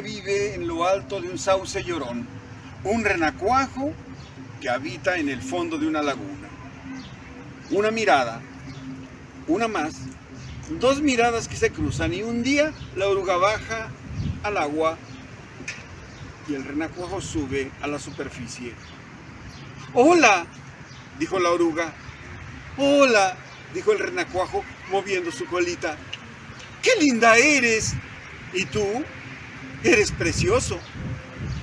vive en lo alto de un sauce llorón. Un renacuajo que habita en el fondo de una laguna. Una mirada, una más, dos miradas que se cruzan y un día la oruga baja al agua y el renacuajo sube a la superficie. ¡Hola! dijo la oruga. ¡Hola! dijo el renacuajo moviendo su colita. ¡Qué linda eres! ¿Y tú? Eres precioso.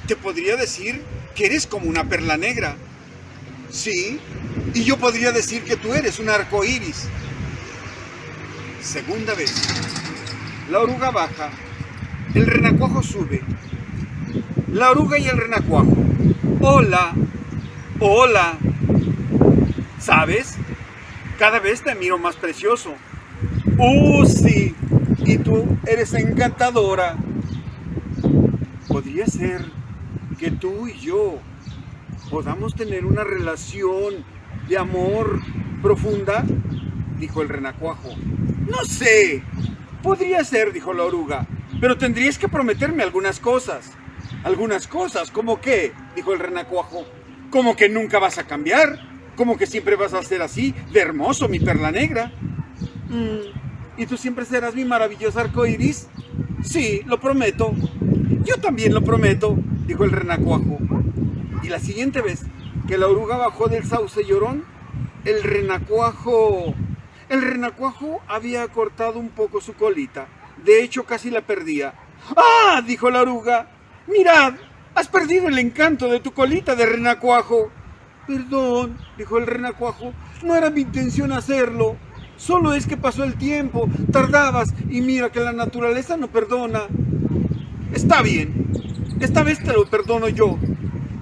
Te podría decir que eres como una perla negra. Sí, y yo podría decir que tú eres un arco iris. Segunda vez. La oruga baja. El renacuajo sube. La oruga y el renacuajo. Hola. Hola. ¿Sabes? Cada vez te miro más precioso. ¡Uh, sí! Y tú eres encantadora. Podría ser que tú y yo podamos tener una relación de amor profunda, dijo el renacuajo. No sé, podría ser, dijo la oruga, pero tendrías que prometerme algunas cosas. Algunas cosas, ¿cómo qué? dijo el renacuajo. ¿Cómo que nunca vas a cambiar? ¿Cómo que siempre vas a ser así, de hermoso, mi perla negra? Mm, ¿Y tú siempre serás mi maravilloso arco iris? Sí, lo prometo. Yo también lo prometo, dijo el renacuajo. Y la siguiente vez que la oruga bajó del sauce llorón, el renacuajo... El renacuajo había cortado un poco su colita. De hecho, casi la perdía. ¡Ah! dijo la oruga. ¡Mirad! Has perdido el encanto de tu colita de renacuajo. Perdón, dijo el renacuajo. No era mi intención hacerlo. Solo es que pasó el tiempo, tardabas y mira que la naturaleza no perdona. Está bien, esta vez te lo perdono yo,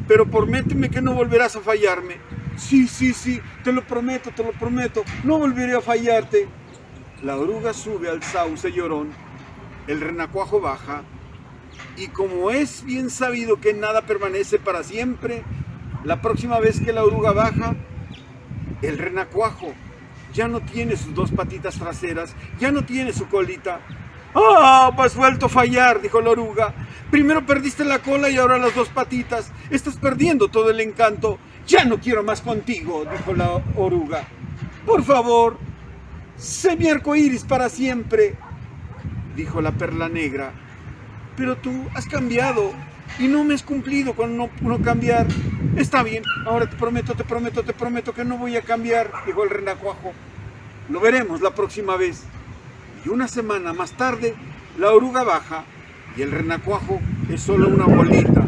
pero prométeme que no volverás a fallarme. Sí, sí, sí, te lo prometo, te lo prometo, no volveré a fallarte. La oruga sube al sauce llorón, el renacuajo baja, y como es bien sabido que nada permanece para siempre, la próxima vez que la oruga baja, el renacuajo ya no tiene sus dos patitas traseras, ya no tiene su colita. ¡Ah! has vuelto a fallar, dijo la oruga. Primero perdiste la cola y ahora las dos patitas. Estás perdiendo todo el encanto. Ya no quiero más contigo, dijo la oruga. Por favor, sé mi arco iris para siempre, dijo la perla negra. Pero tú has cambiado y no me has cumplido con no, no, cambiar. Está bien, ahora te prometo, te prometo, te prometo que no voy a cambiar, dijo el renacuajo. Lo veremos la próxima vez. Y una semana más tarde, la oruga baja y el renacuajo es solo una bolita.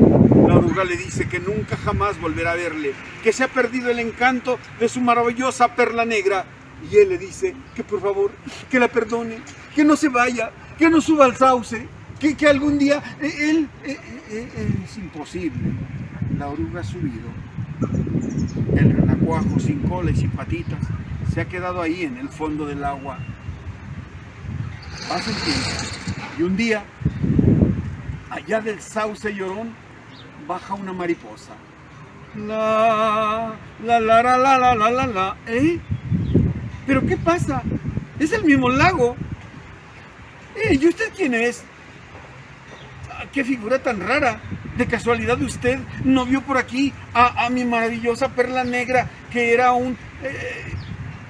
La oruga le dice que nunca jamás volverá a verle, que se ha perdido el encanto de su maravillosa perla negra. Y él le dice que por favor, que la perdone, que no se vaya, que no suba al sauce, que, que algún día eh, él... Eh, eh, es imposible. La oruga ha subido. El renacuajo sin cola y sin patitas se ha quedado ahí en el fondo del agua. Pasa el tiempo y un día allá del sauce llorón baja una mariposa. La, la, la, la, la, la, la, la, la. ¿Eh? ¿Pero qué pasa? Es el mismo lago. ¿Eh? ¿Y usted quién es? Ah, ¡Qué figura tan rara! De casualidad usted no vio por aquí a, mi maravillosa perla negra que era un... Eh...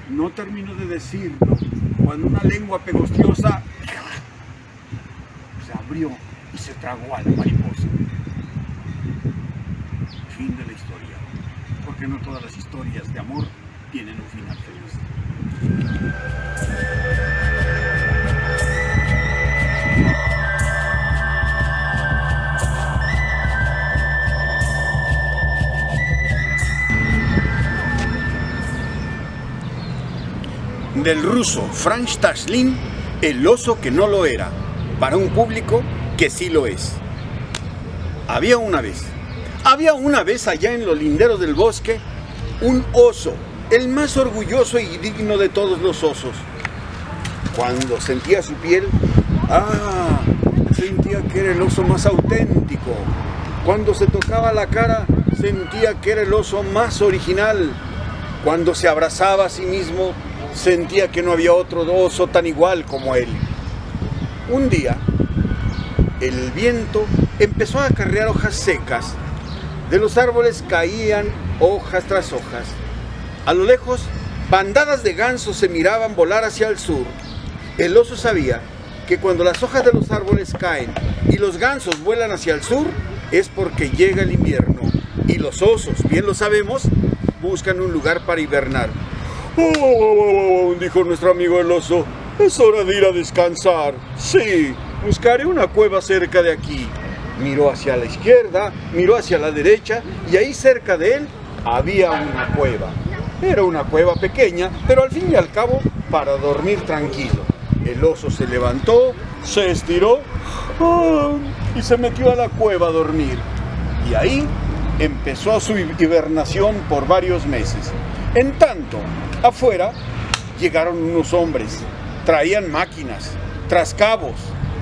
No termino de decirlo cuando una lengua pegostiosa se abrió y se tragó a la mariposa. Fin de la historia, porque no todas las historias de amor tienen un final feliz. Del ruso Franz Tashlin, El oso que no lo era, para un público que sí lo es. Había una vez, había una vez allá en los linderos del bosque, un oso, el más orgulloso y digno de todos los osos. Cuando sentía su piel, ah, sentía que era el oso más auténtico. Cuando se tocaba la cara, sentía que era el oso más original. Cuando se abrazaba a sí mismo, sentía que no había otro oso tan igual como él. Un día, el viento empezó a acarrear hojas secas. De los árboles caían hojas tras hojas. A lo lejos, bandadas de gansos se miraban volar hacia el sur. El oso sabía que cuando las hojas de los árboles caen y los gansos vuelan hacia el sur, es porque llega el invierno. Y los osos, bien lo sabemos, buscan un lugar para hibernar. Oh, dijo nuestro amigo el oso, es hora de ir a descansar. Sí, buscaré una cueva cerca de aquí. Miró hacia la izquierda, miró hacia la derecha y ahí cerca de él había una cueva. Era una cueva pequeña, pero al fin y al cabo para dormir tranquilo. El oso se levantó, se estiró ¡ah! y se metió a la cueva a dormir. Y ahí empezó su hibernación por varios meses. En tanto, afuera llegaron unos hombres, traían máquinas, trascabos,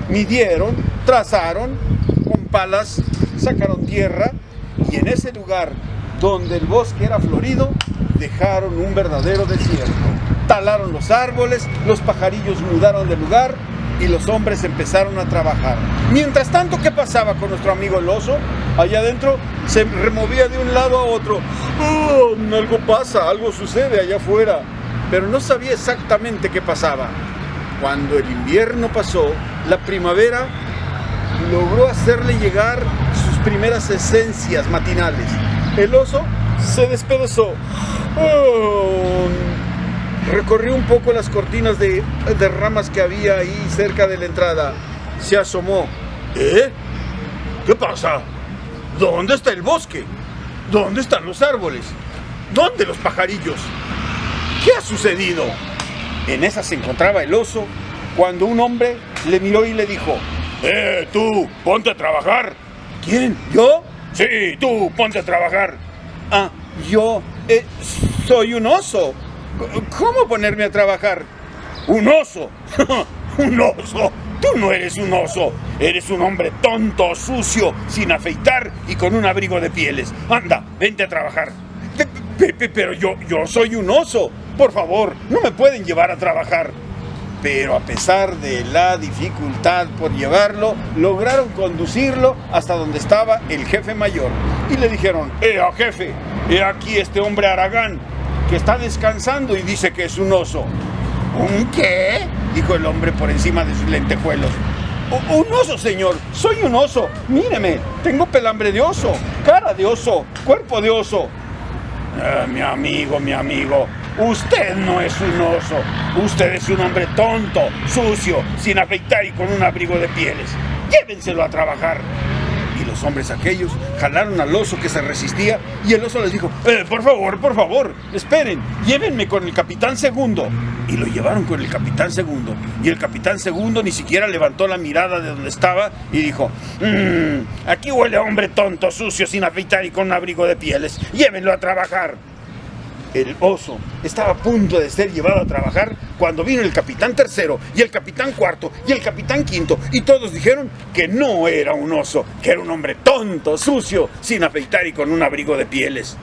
midieron, trazaron, con palas sacaron tierra y en ese lugar donde el bosque era florido, dejaron un verdadero desierto. Talaron los árboles, los pajarillos mudaron de lugar y los hombres empezaron a trabajar. Mientras tanto, ¿qué pasaba con nuestro amigo el oso? Allá adentro se removía de un lado a otro. Oh, algo pasa, algo sucede allá afuera. Pero no sabía exactamente qué pasaba. Cuando el invierno pasó, la primavera logró hacerle llegar sus primeras esencias matinales. El oso se despedazó. Oh, recorrió un poco las cortinas de, de, ramas que había ahí cerca de la entrada. Se asomó. ¿Eh? ¿Qué pasa? ¿Dónde está el bosque? ¿Dónde están los árboles? ¿Dónde los pajarillos? ¿Qué ha sucedido? En esa se encontraba el oso cuando un hombre le miró y le dijo, ¡Eh, tú! ¡Ponte a trabajar! ¿Quién? ¿Yo? Sí, tú, ponte a trabajar. Ah, yo eh, soy un oso. ¿Cómo ponerme a trabajar? ¡Un oso! ¡Un oso! Tú no eres un oso, eres un hombre tonto, sucio, sin afeitar y con un abrigo de pieles. Anda, vente a trabajar. Pero yo, yo soy un oso. Por favor, no me pueden llevar a trabajar. Pero a pesar de la dificultad por llevarlo, lograron conducirlo hasta donde estaba el jefe mayor. Y le dijeron, ¡eh, jefe! He aquí este hombre Aragán, que está descansando y dice que es un oso. ¿Un qué? Dijo el hombre por encima de sus lentejuelos. Un oso, señor. Soy un oso. Míreme. Tengo pelambre de oso, cara de oso, cuerpo de oso. Ah, mi amigo, mi amigo. Usted no es un oso. Usted es un hombre tonto, sucio, sin afeitar y con un abrigo de pieles. Llévenselo a trabajar los hombres aquellos jalaron al oso que se resistía y el oso les dijo, eh, por favor, por favor, esperen, llévenme con el capitán segundo. Y lo llevaron con el capitán segundo. Y el capitán segundo ni siquiera levantó la mirada de donde estaba y dijo, mmm, aquí huele a hombre tonto, sucio, sin afeitar y con un abrigo de pieles. Llévenlo a trabajar el oso estaba a punto de ser llevado a trabajar cuando vino el capitán tercero y el capitán cuarto y el capitán quinto y todos dijeron que no era un oso, que era un hombre tonto, sucio, sin afeitar y con un abrigo de pieles.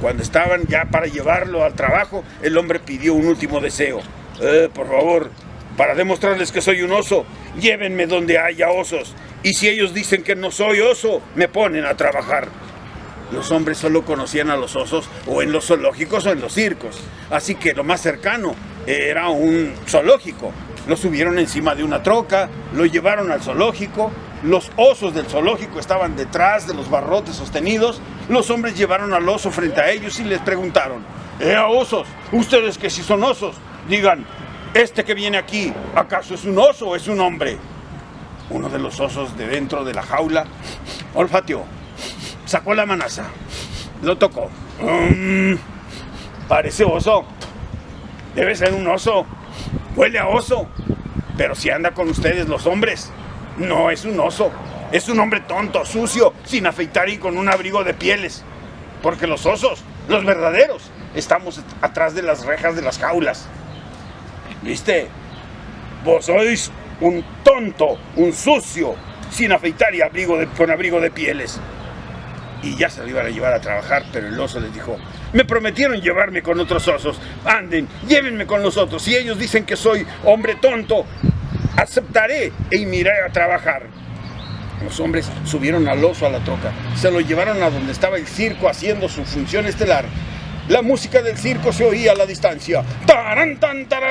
Cuando estaban ya para llevarlo al trabajo, el hombre pidió un último deseo. Eh, por favor, para demostrarles que soy un oso, llévenme donde haya osos. Y si ellos dicen que no soy oso, me ponen a trabajar. Los hombres solo conocían a los osos o en los zoológicos o en los circos. Así que lo más cercano era un zoológico. Lo subieron encima de una troca, lo llevaron al zoológico. Los osos del zoológico estaban detrás de los barrotes sostenidos. Los hombres llevaron al oso frente a ellos y les preguntaron, ¡Eh, osos! Ustedes que si son osos, digan, ¿este que viene aquí, acaso es un oso o es un hombre? Uno de los osos de dentro de la jaula olfateó sacó la manaza, lo tocó. Mm, parece oso. Debe ser un oso. Huele a oso. Pero si anda con ustedes los hombres, no es un oso. Es un hombre tonto, sucio, sin afeitar y con un abrigo de pieles. Porque los osos, los verdaderos, estamos atrás de las rejas de las jaulas. ¿Viste? Vos sois un tonto, un sucio, sin afeitar y abrigo con abrigo de pieles y ya se lo iban a llevar a trabajar, pero el oso les dijo, Me prometieron llevarme con otros osos. Anden, llévenme con los otros. Si ellos dicen que soy hombre tonto, aceptaré e iré a trabajar. Los hombres subieron al oso a la troca, se lo llevaron a donde estaba el circo haciendo su función estelar. La música del circo se oía a la distancia. Taran, tan, tan,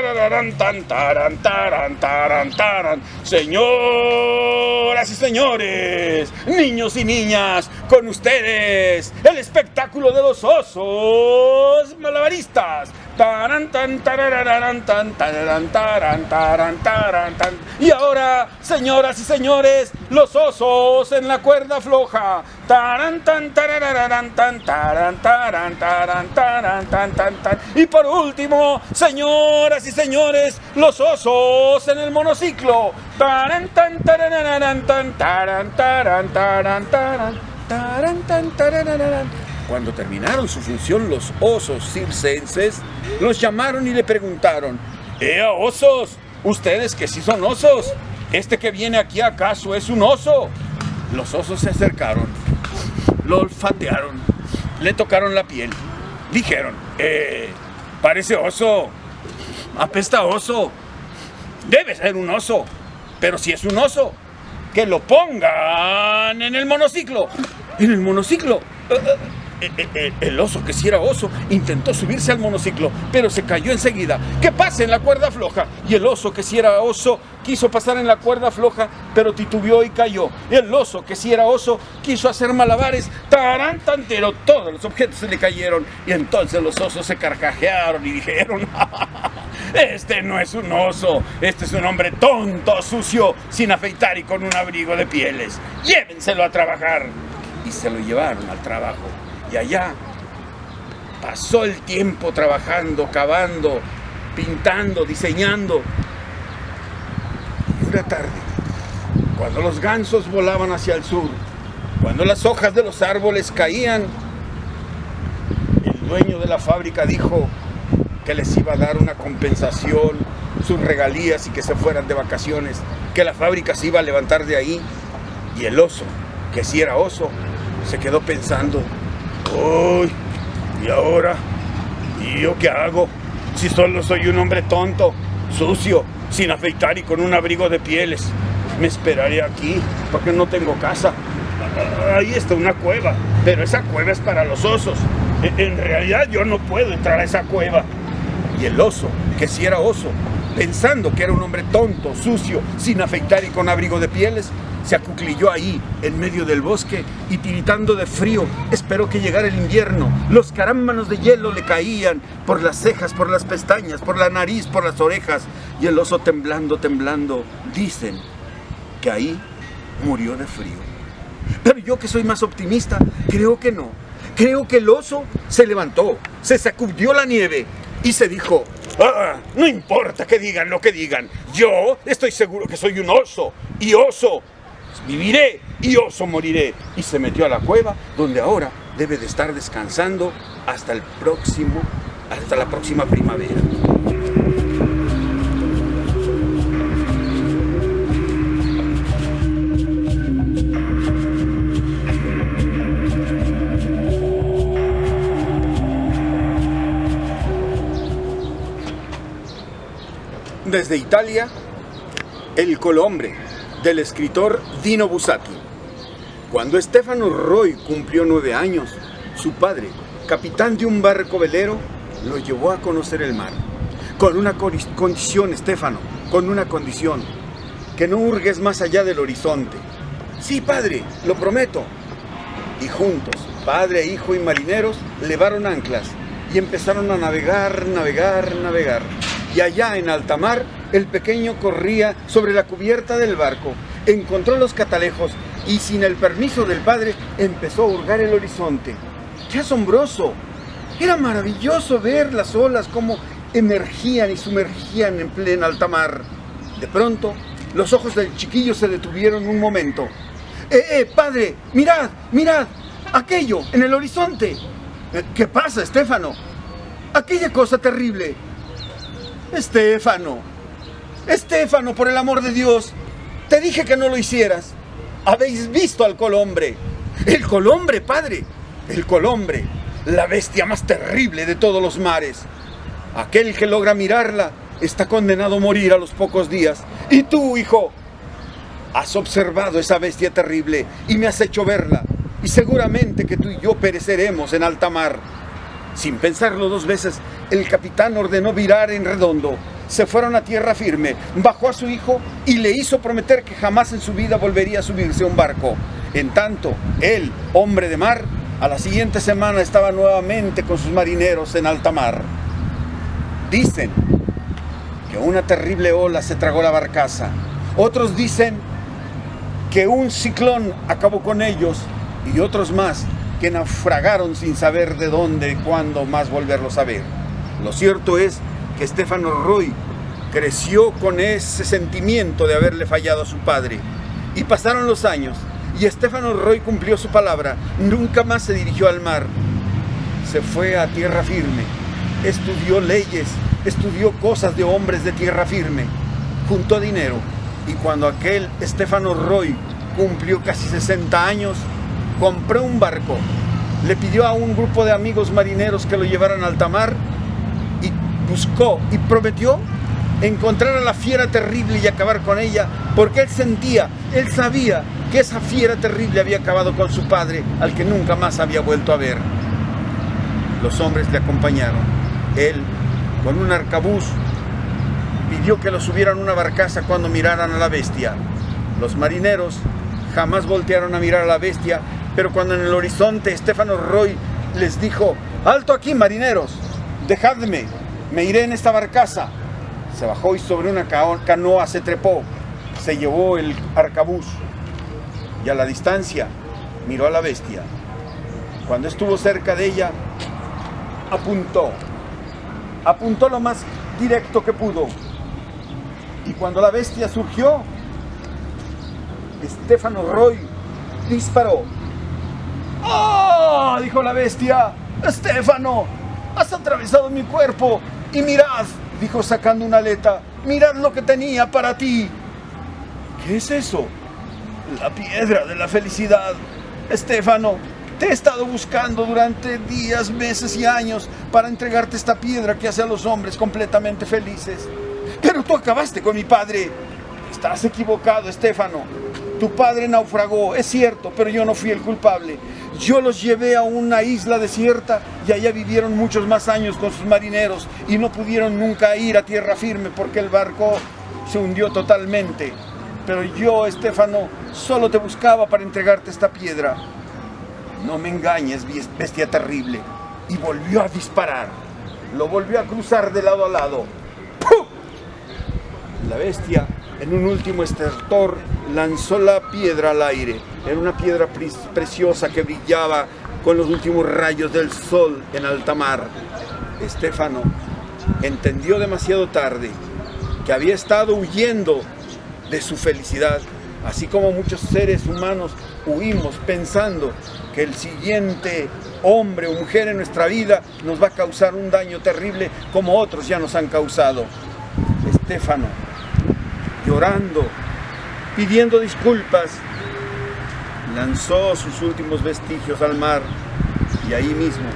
taran, taran, taran, taran. Señoras y señores, niños y niñas, con ustedes, el espectáculo de los osos malabaristas. Taran, tan, tan, tararán, taran, taran, taran, tan. Y ahora, señoras y señores, los osos en la cuerda floja. Y por último, señoras y señores, los osos en el monociclo. Cuando terminaron su función los osos circenses, los llamaron y le preguntaron, ¡Ea osos! Ustedes que sí son osos, ¿este que viene aquí acaso es un oso? Los osos se acercaron, lo olfatearon, le tocaron la piel, dijeron, ¡Eh! Parece oso, apesta oso, debe ser un oso, pero si es un oso, que lo pongan en el monociclo. En el monociclo. Eh, eh, eh, el oso, que si era oso, intentó subirse al monociclo, pero se cayó enseguida. ¡Que pase en la cuerda floja! Y el oso, que si era oso, quiso pasar en la cuerda floja, pero titubeó y cayó. El oso, que si era oso, quiso hacer malabares, tarán, tantero, todos los objetos se le cayeron. Y entonces los osos se carcajearon y dijeron, este no es un oso, este es un hombre tonto, sucio, sin afeitar y con un abrigo de pieles. Llévenselo a trabajar. Y se lo llevaron al trabajo. Allá pasó el tiempo trabajando, cavando, pintando, diseñando. Y una tarde, cuando los gansos volaban hacia el sur, cuando las hojas de los árboles caían, el dueño de la fábrica dijo que les iba a dar una compensación, sus regalías y que se fueran de vacaciones, que la fábrica se iba a levantar de ahí. Y el oso, que si era oso, se quedó pensando, Uy, ¿y ahora? ¿Y yo qué hago? Si solo soy un hombre tonto, sucio, sin afeitar y con un abrigo de pieles. Me esperaré aquí porque no tengo casa. Ahí está una cueva, pero esa cueva es para los osos. E, en realidad yo no puedo entrar a esa cueva. Y el oso, que si era oso, pensando que era un hombre tonto, sucio, sin afeitar y con abrigo de pieles, se acuclilló ahí, en medio del bosque, y tiritando de frío, esperó que llegara el invierno. Los carámbanos de hielo le caían por las cejas, por las pestañas, por la nariz, por las orejas, y el oso temblando, temblando, dicen que ahí murió de frío. Pero yo que soy más optimista, creo que no. Creo que el oso se levantó, se sacudió la nieve y se dijo, ah, no importa que digan lo que digan, yo estoy seguro que soy un oso, y oso viviré y oso moriré. Y se metió a la cueva donde ahora debe de estar descansando hasta el próximo, hasta la próxima primavera. Desde Italia, el colombre del escritor Dino Bussati. Cuando Stefano Roy cumplió nueve años, su padre, capitán de un barco velero, lo llevó a conocer el mar. Con una condición, Stefano, con una condición, que no hurgues más allá del horizonte. Sí, padre, lo prometo. Y juntos, padre, hijo y marineros, levaron anclas y empezaron a navegar, navegar, navegar. Y allá en alta mar, el pequeño corría sobre la cubierta del barco, encontró los catalejos y sin el permiso del padre empezó a hurgar el horizonte. ¡Qué asombroso! Era maravilloso ver las olas como emergían y sumergían en plena alta mar. De pronto, los ojos del chiquillo se detuvieron un momento. ¡Eh, eh, padre! ¡Mirad, mirad! ¡Aquello, en el horizonte! ¿Qué pasa, Estefano? Aquella cosa terrible. Estefano, Estéfano, por el amor de Dios, te dije que no lo hicieras. Habéis visto al colombre. El colombre, padre. El colombre. la bestia más terrible de todos los mares. Aquel que logra mirarla está condenado a morir a los pocos días. Y tú, hijo, has observado esa bestia terrible y me has hecho verla. Y seguramente que tú y yo pereceremos en alta mar. Sin pensarlo dos veces, el capitán ordenó virar en redondo. Se fueron a tierra firme, bajó a su hijo y le hizo prometer que jamás en su vida volvería a subirse a un barco. En tanto, él, hombre de mar, a la siguiente semana estaba nuevamente con sus marineros en alta mar. Dicen que una terrible ola se tragó la barcaza. Otros dicen que un ciclón acabó con ellos y otros más que naufragaron sin saber de dónde y cuándo más volverlos a ver. Lo cierto es que Stefano Roy creció con ese sentimiento de haberle fallado a su padre. Y pasaron los años y Stefano Roy cumplió su palabra. Nunca más se dirigió al mar. Se fue a tierra firme. Estudió leyes, estudió cosas de hombres de tierra firme. Juntó dinero. Y cuando aquel Stefano Roy cumplió casi 60 años, compró un barco, le pidió a un grupo de amigos marineros que lo llevaran al alta mar y buscó y prometió encontrar a la fiera terrible y acabar con ella, porque él sentía, él sabía que esa fiera terrible había acabado con su padre, al que nunca más había vuelto a ver. Los hombres le acompañaron. Él, con un arcabuz, pidió que lo subieran a una barcaza cuando miraran a la bestia. Los marineros jamás voltearon a mirar a la bestia pero cuando en el horizonte Estefano Roy les dijo, alto aquí marineros, dejadme, me iré en esta barcaza. Se bajó y sobre una canoa se trepó, se llevó el arcabuz y a la distancia miró a la bestia. Cuando estuvo cerca de ella, apuntó, apuntó lo más directo que pudo. Y cuando la bestia surgió, Estefano Roy disparó ¡Oh! dijo la bestia. Estefano, has atravesado mi cuerpo. Y mirad, dijo sacando una aleta, mirad lo que tenía para ti. ¿Qué es eso? La piedra de la felicidad. Estefano, te he estado buscando durante días, meses y años para entregarte esta piedra que hace a los hombres completamente felices. Pero tú acabaste con mi padre. Estás equivocado, Estefano. Tu padre naufragó, es cierto, pero yo no fui el culpable. Yo los llevé a una isla desierta y allá vivieron muchos más años con sus marineros y no pudieron nunca ir a tierra firme porque el barco se hundió totalmente. Pero yo, Estefano, solo te buscaba para entregarte esta piedra. No me engañes, bestia terrible. Y volvió a disparar. Lo volvió a cruzar de lado a lado. ¡Pum! La bestia, en un último estertor, lanzó la piedra al aire. Era una piedra preciosa que brillaba con los últimos rayos del sol en alta mar. Estefano entendió demasiado tarde que había estado huyendo de su felicidad, así como muchos seres humanos huimos pensando que el siguiente hombre o mujer en nuestra vida nos va a causar un daño terrible como otros ya nos han causado. Estefano, llorando, pidiendo disculpas, lanzó sus últimos vestigios al mar y ahí mismo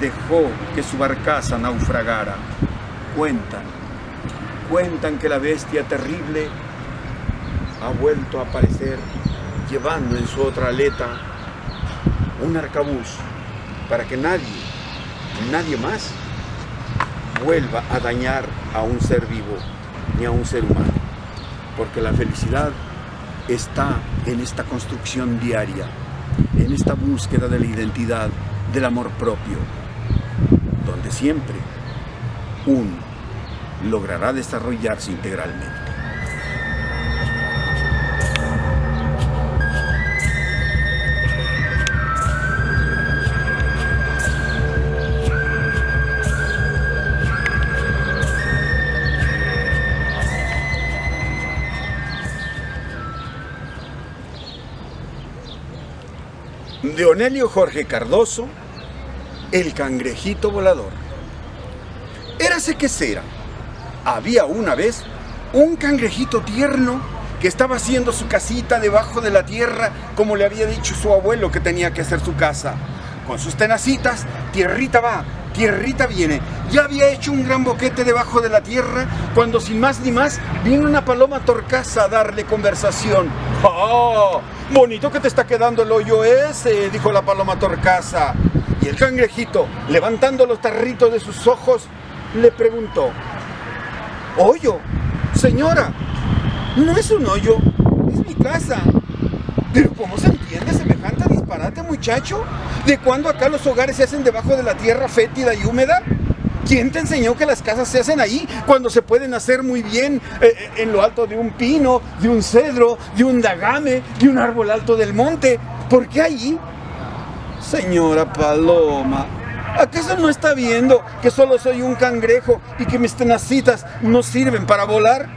dejó que su barcaza naufragara. Cuentan, cuentan que la bestia terrible ha vuelto a aparecer llevando en su otra aleta un arcabuz para que nadie, nadie más vuelva a dañar a un ser vivo ni a un ser humano. Porque la felicidad está en esta construcción diaria, en esta búsqueda de la identidad, del amor propio, donde siempre uno logrará desarrollarse integralmente. De Jorge Cardoso, El cangrejito volador. Érase que será. Había una vez un cangrejito tierno que estaba haciendo su casita debajo de la tierra como le había dicho su abuelo que tenía que hacer su casa. con sus tenacitas, tierrita va, tierrita viene. Ya había hecho un gran boquete debajo de la tierra cuando sin más ni más viene una paloma torcaza a darle conversación. ¡Oh! Bonito que te está quedando el hoyo ese, dijo la paloma torcaza. Y el cangrejito, levantando los tarritos de sus ojos, le preguntó, ¿Hoyo? Señora, no es un hoyo, es mi casa. Pero ¿cómo se disparate, muchacho? ¿De cuándo acá los hogares se hacen debajo de la tierra fétida y húmeda? ¿Quién te enseñó que las casas se hacen ahí cuando se pueden hacer muy bien eh, eh, en lo alto de un pino, de un cedro, de un dagame, de un árbol alto del monte? ¿Por qué allí? Señora Paloma, ¿acaso no está viendo que solo soy un cangrejo y que mis tenacitas no sirven para volar?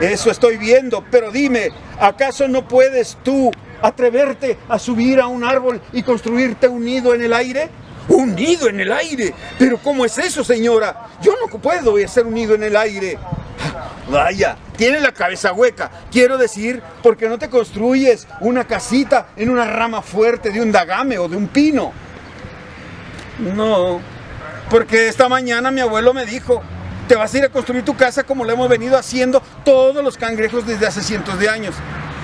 Eso estoy viendo, pero dime, ¿acaso no puedes tú atreverte a subir a un árbol y construirte un nido en el aire? ¿Un nido en el aire? ¿Pero cómo es eso, señora? Yo no puedo hacer un nido en el aire. Vaya, tiene la cabeza hueca. Quiero decir, porque no te construyes una casita en una rama fuerte de un dagame o de un pino. No, porque esta mañana mi abuelo me dijo, te vas a ir a construir tu casa como lo hemos venido haciendo todos los cangrejos desde hace cientos de años.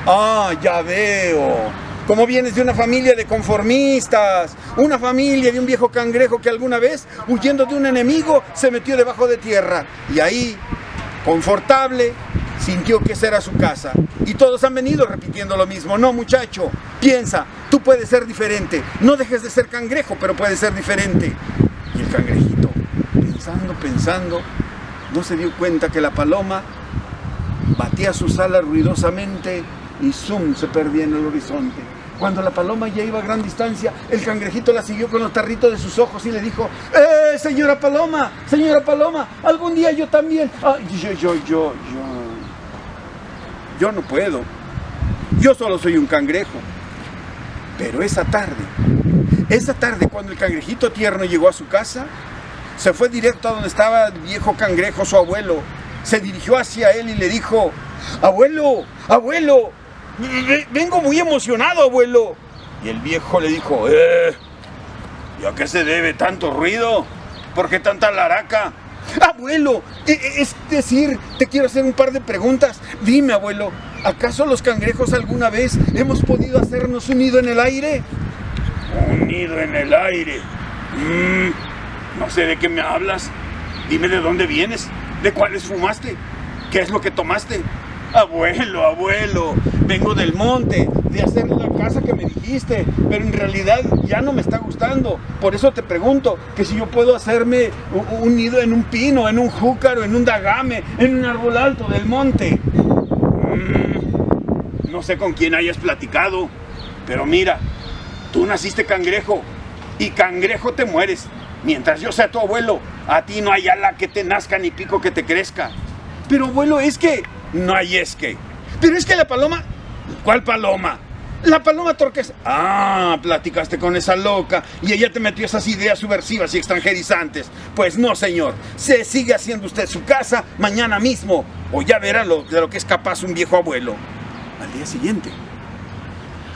Ah, ya veo. Como vienes de una familia de conformistas, una familia de un viejo cangrejo que alguna vez, huyendo de un enemigo, se metió debajo de tierra. Y ahí, confortable, sintió que esa era su casa. Y todos han venido repitiendo lo mismo. No, muchacho, piensa, tú puedes ser diferente. No dejes de ser cangrejo, pero puedes ser diferente. Y el cangrejito, pensando, pensando, no se dio cuenta que la paloma batía sus alas ruidosamente y zoom se perdía en el horizonte. Cuando la paloma ya iba a gran distancia, el cangrejito la siguió con los tarritos de sus ojos y le dijo, ¡Eh, señora paloma! ¡Señora paloma! Algún día yo también... Ah, yo, yo, yo, yo... Yo no puedo. Yo solo soy un cangrejo. Pero esa tarde, esa tarde cuando el cangrejito tierno llegó a su casa, se fue directo a donde estaba el viejo cangrejo, su abuelo. Se dirigió hacia él y le dijo, abuelo, abuelo, vengo muy emocionado, abuelo. Y el viejo le dijo, eh, ¿y a qué se debe tanto ruido? ¿Por qué tanta laraca? Abuelo, e, e, es decir, te quiero hacer un par de preguntas. Dime, abuelo, ¿acaso los cangrejos alguna vez hemos podido hacernos un nido en el aire? Un nido en el aire. Mm. No sé de qué me hablas. Dime de dónde vienes, de cuáles fumaste, qué es lo que tomaste. Abuelo, abuelo, vengo del monte, de hacer la casa que me dijiste, pero en realidad ya no me está gustando. Por eso te pregunto que si yo puedo hacerme un nido en un pino, en un júcaro, en un dagame, en un árbol alto del monte. Mm, no sé con quién hayas platicado, pero mira, tú naciste cangrejo y cangrejo te mueres. Mientras yo sea tu abuelo, a ti no hay ala que te nazca ni pico que te crezca. Pero abuelo, es que... No hay es que. Pero es que la paloma... ¿Cuál paloma? La paloma torques. Ah, platicaste con esa loca y ella te metió esas ideas subversivas y extranjerizantes. Pues no, señor. Se sigue haciendo usted su casa mañana mismo. O ya verá lo, de lo que es capaz un viejo abuelo. Al día siguiente,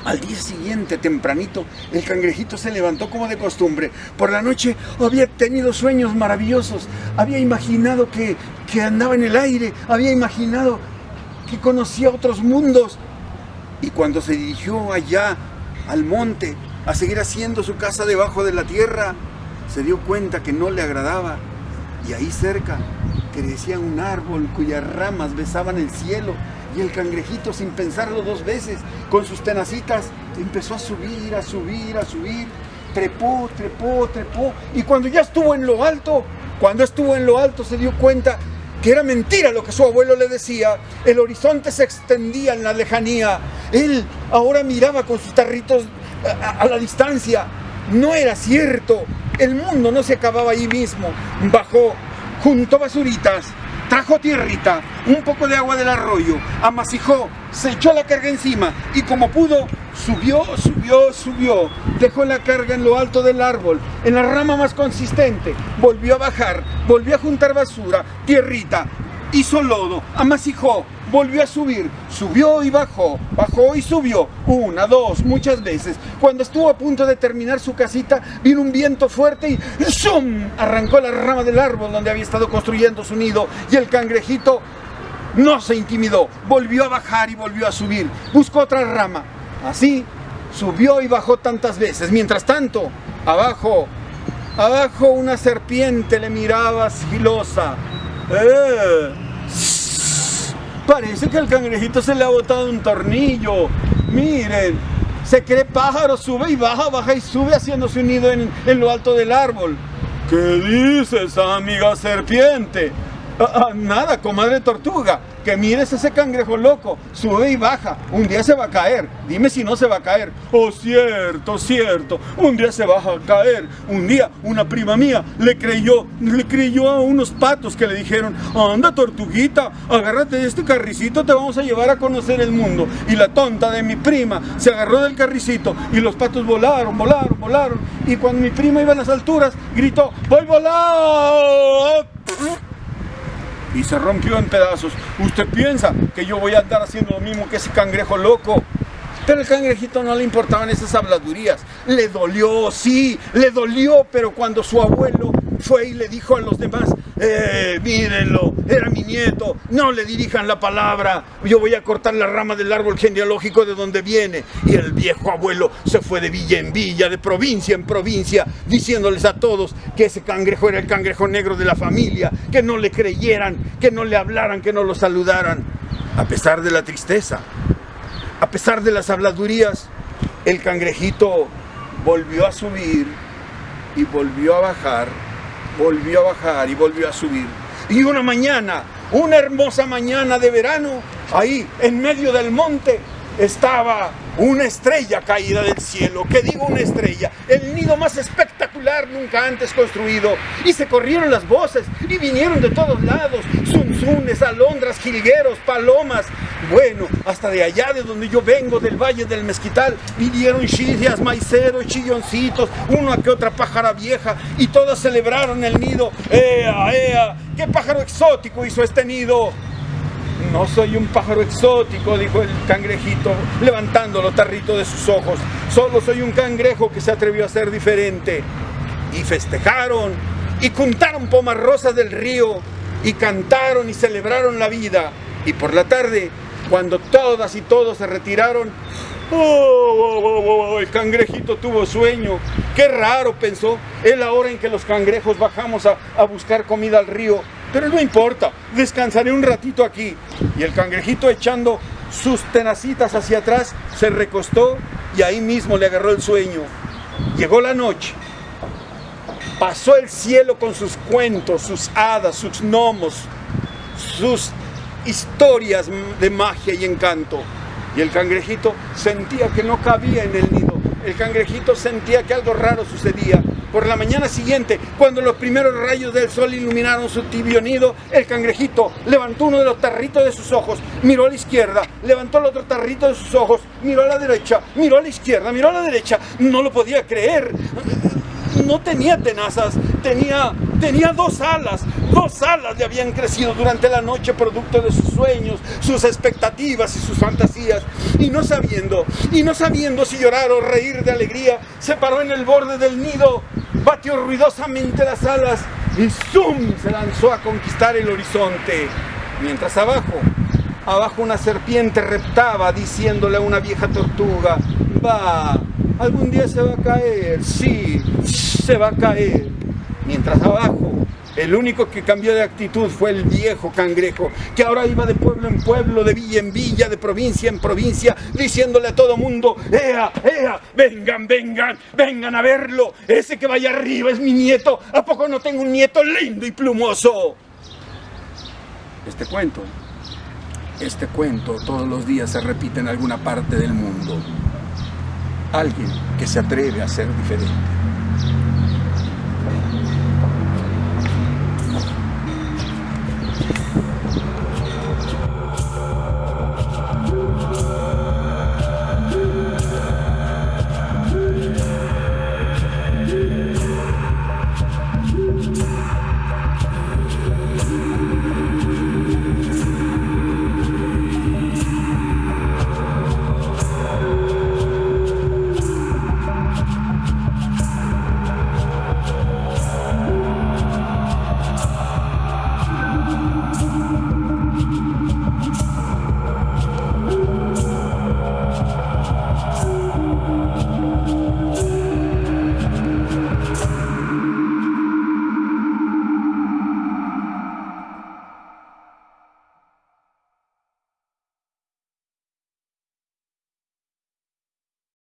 al día siguiente, tempranito, el cangrejito se levantó como de costumbre. Por la noche había tenido sueños maravillosos. Había imaginado que, que andaba en el aire. Había imaginado que conocía otros mundos. Y cuando se dirigió allá al monte a seguir haciendo su casa debajo de la tierra, se dio cuenta que no le agradaba. Y ahí cerca crecía un árbol cuyas ramas besaban el cielo y el cangrejito, sin pensarlo dos veces, con sus tenacitas, empezó a subir, a subir, a subir. Trepó, trepó, trepó. Y cuando ya estuvo en lo alto, cuando estuvo en lo alto se dio cuenta que era mentira lo que su abuelo le decía. El horizonte se extendía en la lejanía. Él ahora miraba con sus tarritos a, a la distancia. No era cierto. El mundo no se acababa ahí mismo. Bajó, juntó basuritas, trajo tierrita, un poco de agua del arroyo, amasijó, se echó la carga encima y como pudo, subió, subió, subió, dejó la carga en lo alto del árbol, en la rama más consistente, volvió a bajar, volvió a juntar basura, tierrita, hizo lodo, amasijó, volvió a subir, subió y bajó, bajó y subió, una, dos, muchas veces. Cuando estuvo a punto de terminar su casita, vino un viento fuerte y ¡zum! arrancó la rama del árbol donde había estado construyendo su nido y el cangrejito no se intimidó, volvió a bajar y volvió a subir, buscó otra rama. Así subió y bajó tantas veces. Mientras tanto, abajo, abajo una serpiente le miraba sigilosa. ¡Eh! Parece que al cangrejito se le ha botado un tornillo. Miren, se cree pájaro, sube y baja, baja y sube haciéndose un nido en, en lo alto del árbol. ¿Qué dices, amiga serpiente? Ah, ah, nada, comadre tortuga, que mires ese cangrejo loco, sube y baja, un día se va a caer, dime si no se va a caer. Oh, cierto, cierto, un día se va a caer. Un día una prima mía le creyó, le creyó a unos patos que le dijeron, anda tortuguita, agárrate de este carricito, te vamos a llevar a conocer el mundo. Y la tonta de mi prima se agarró del carricito y los patos volaron, volaron, volaron. Y cuando mi prima iba a las alturas, gritó, voy volando y se rompió en pedazos. Usted piensa que yo voy a andar haciendo lo mismo que ese cangrejo loco. Pero el cangrejito no le importaban esas habladurías. Le dolió, sí, le dolió, pero cuando su abuelo fue y le dijo a los demás, eh, mírenlo, era mi nieto, no le dirijan la palabra, yo voy a cortar la rama del árbol genealógico de donde viene. Y el viejo abuelo se fue de villa en villa, de provincia en provincia, diciéndoles a todos que ese cangrejo era el cangrejo negro de la familia, que no le creyeran, que no le hablaran, que no lo saludaran. A pesar de la tristeza, a pesar de las habladurías, el cangrejito volvió a subir y volvió a bajar volvió a bajar y volvió a subir. Y una mañana, una hermosa mañana de verano, ahí en medio del monte, estaba una estrella caída del cielo. ¿Qué digo una estrella? El nido más espectacular nunca antes construido. Y se corrieron las voces y vinieron de todos lados. Zunzunes, alondras, jilgueros, palomas. Bueno, hasta de allá de donde yo vengo, del Valle del Mezquital, vinieron chillas, maiceros, chilloncitos, una que otra pájara vieja. Y todas celebraron el nido. ¡Ea, ea! ¿Qué pájaro exótico hizo este nido? No soy un pájaro exótico, dijo el cangrejito, levantando los tarritos de sus ojos. Solo soy un cangrejo que se atrevió a ser diferente. Y festejaron, y juntaron pomas rosas del río, y cantaron y celebraron la vida. Y por la tarde, cuando todas y todos se retiraron, oh, oh, oh, el cangrejito tuvo sueño. Qué raro, pensó, es la hora en que los cangrejos bajamos a, a buscar comida al río pero no importa, descansaré un ratito aquí. Y el cangrejito echando sus tenacitas hacia atrás, se recostó y ahí mismo le agarró el sueño. Llegó la noche. Pasó el cielo con sus cuentos, sus hadas, sus gnomos, sus historias de magia y encanto. Y el cangrejito sentía que no cabía en el nido. El cangrejito sentía que algo raro sucedía por la mañana siguiente, cuando los primeros rayos del sol iluminaron su tibio nido, el cangrejito levantó uno de los tarritos de sus ojos, miró a la izquierda, levantó el otro tarrito de sus ojos, miró a la derecha, miró a la izquierda, miró a la derecha, no lo podía creer. No tenía tenazas, tenía, tenía dos alas, dos alas le habían crecido durante la noche producto de sus sueños, sus expectativas y sus fantasías. Y no sabiendo, y no sabiendo si llorar o reír de alegría, se paró en el borde del nido batió ruidosamente las alas y ¡zum! se lanzó a conquistar el horizonte. Mientras abajo, abajo una serpiente reptaba diciéndole a una vieja tortuga, va, algún día se va a caer, sí, se va a caer. Mientras abajo el único que cambió de actitud fue el viejo cangrejo, que ahora iba de pueblo en pueblo, de villa en villa, de provincia en provincia, diciéndole a todo mundo, ¡Ea, ea! ¡Vengan, vengan, vengan a verlo! Ese que vaya arriba es mi nieto. ¿A poco no tengo un nieto lindo y plumoso? Este cuento, este cuento todos los días se repite en alguna parte del mundo. Alguien que se atreve a ser diferente.